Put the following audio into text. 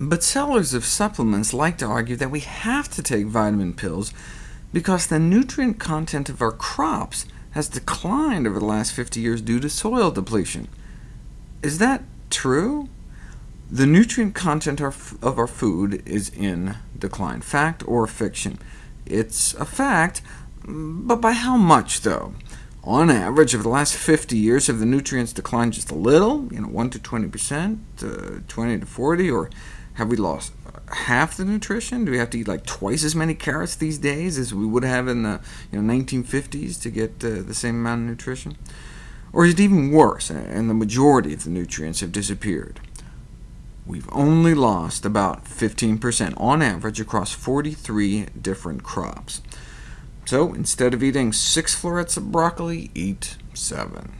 But sellers of supplements like to argue that we have to take vitamin pills because the nutrient content of our crops has declined over the last 50 years due to soil depletion. Is that true? The nutrient content of our food is in decline. Fact or fiction? It's a fact, but by how much, though? On average, over the last 50 years, have the nutrients declined just a little, you know, 1 to 20%, uh, 20 to 40, or have we lost half the nutrition? Do we have to eat like twice as many carrots these days as we would have in the you know, 1950s to get uh, the same amount of nutrition? Or is it even worse, and the majority of the nutrients have disappeared? We've only lost about 15% on average across 43 different crops. So instead of eating six florets of broccoli, eat seven.